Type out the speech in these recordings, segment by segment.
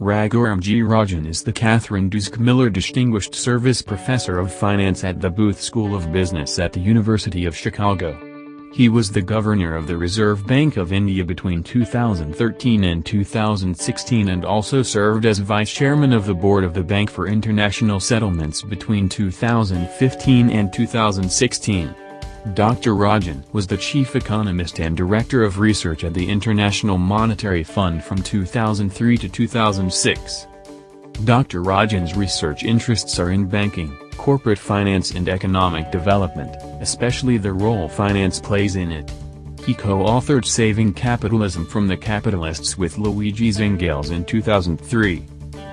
Raghuram-G Rajan is the Katherine Dusak Miller Distinguished Service Professor of Finance at the Booth School of Business at the University of Chicago. He was the governor of the Reserve Bank of India between 2013 and 2016 and also served as vice chairman of the board of the Bank for International Settlements between 2015 and 2016. Dr. Rajan was the chief economist and director of research at the International Monetary Fund from 2003 to 2006. Dr. Rajan's research interests are in banking, corporate finance and economic development, especially the role finance plays in it. He co-authored Saving Capitalism from the Capitalists with Luigi Zingales in 2003.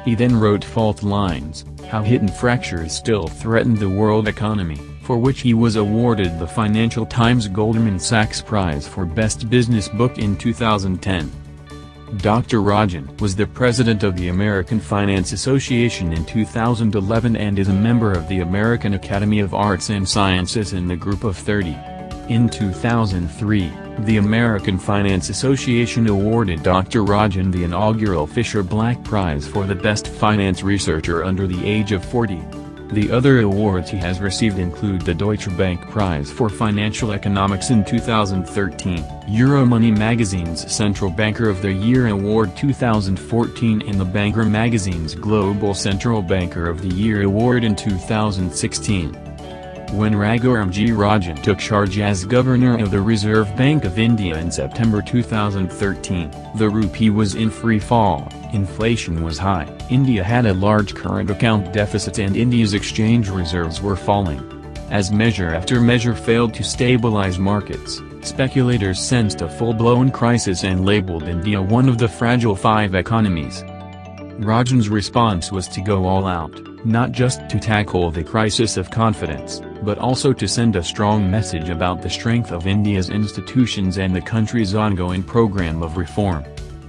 He then wrote Fault Lines, How Hidden Fractures Still Threaten the World Economy for which he was awarded the Financial Times Goldman Sachs Prize for Best Business Book in 2010. Dr. Rajan was the president of the American Finance Association in 2011 and is a member of the American Academy of Arts and Sciences in the Group of 30. In 2003, the American Finance Association awarded Dr. Rajan the inaugural Fischer Black Prize for the Best Finance Researcher under the age of 40. The other awards he has received include the Deutsche Bank Prize for Financial Economics in 2013, Euromoney magazine's Central Banker of the Year Award 2014 and the Banker magazine's Global Central Banker of the Year Award in 2016. When Raghuram-G Rajan took charge as governor of the Reserve Bank of India in September 2013, the rupee was in free fall inflation was high, India had a large current account deficit and India's exchange reserves were falling. As measure after measure failed to stabilize markets, speculators sensed a full-blown crisis and labeled India one of the fragile five economies. Rajan's response was to go all out, not just to tackle the crisis of confidence, but also to send a strong message about the strength of India's institutions and the country's ongoing program of reform.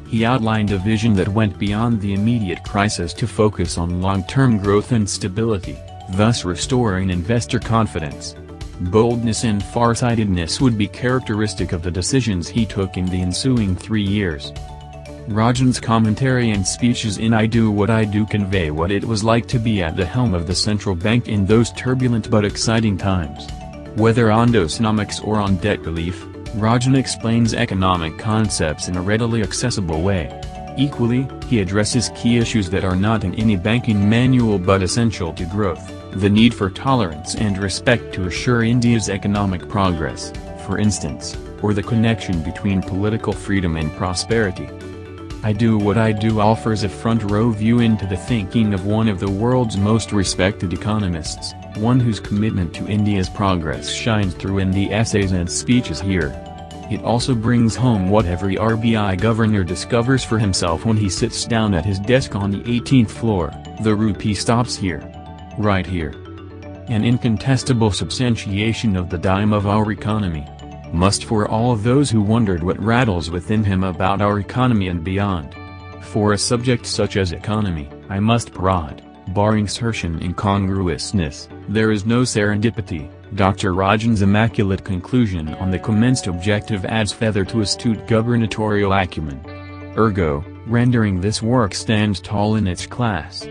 He outlined a vision that went beyond the immediate crisis to focus on long-term growth and stability, thus restoring investor confidence. Boldness and farsightedness would be characteristic of the decisions he took in the ensuing three years. Rajan's commentary and speeches in I Do What I Do convey what it was like to be at the helm of the central bank in those turbulent but exciting times. Whether on Dosanomics or on debt relief, Rajan explains economic concepts in a readily accessible way. Equally, he addresses key issues that are not in any banking manual but essential to growth, the need for tolerance and respect to assure India's economic progress, for instance, or the connection between political freedom and prosperity. I Do What I Do offers a front-row view into the thinking of one of the world's most respected economists, one whose commitment to India's progress shines through in the essays and speeches here. It also brings home what every RBI governor discovers for himself when he sits down at his desk on the 18th floor, the rupee stops here. Right here. An incontestable substantiation of the dime of our economy must for all those who wondered what rattles within him about our economy and beyond. For a subject such as economy, I must prod, barring certain incongruousness, there is no serendipity. Dr. Rajan's immaculate conclusion on the commenced objective adds feather to astute gubernatorial acumen. Ergo, rendering this work stands tall in its class.